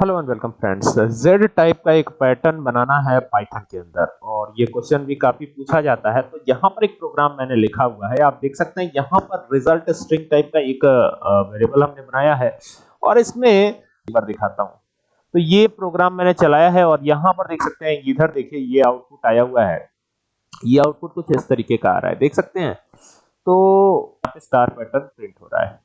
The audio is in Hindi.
Hello and welcome friends Z type का एक पैटर्न बनाना है पाइथन के अंदर। और ये क्वेश्चन भी काफ़ी पूछा जाता है। तो यहाँ पर एक प्रोग्राम मैंने लिखा हुआ है। आप देख सकते हैं, यहाँ पर रिज़ल्ट स्ट्रिंग टाइप का एक वेरिएबल हमने बनाया है। और इसमें एक बार दिखाता हूँ। तो ये प्रोग्राम मैंने चलाया है और यहाँ पर देख सकते हैं, इधर देखिए, ये आउटपुट आया हुआ है। ये आउटपुट कुछ इस तरीके का आ रहा है। देख सकते हैं? तो स्टार पैटर्न प्रिंट हो रहा है।